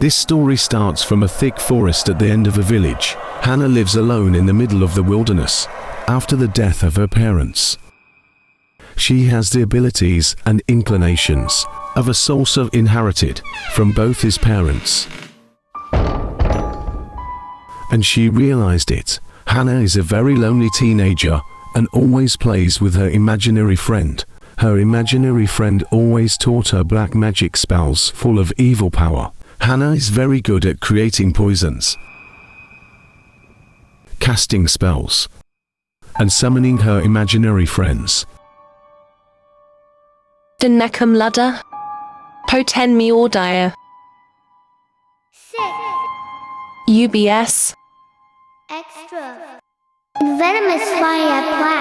This story starts from a thick forest at the end of a village. Hannah lives alone in the middle of the wilderness after the death of her parents. She has the abilities and inclinations of a sorcerer inherited from both his parents. And she realized it. Hannah is a very lonely teenager and always plays with her imaginary friend. Her imaginary friend always taught her black magic spells full of evil power. Hannah is very good at creating poisons, casting spells, and summoning her imaginary friends. Denecum Ludder. Poten mi ordia. UBS. Extra. Venomous fire plaque.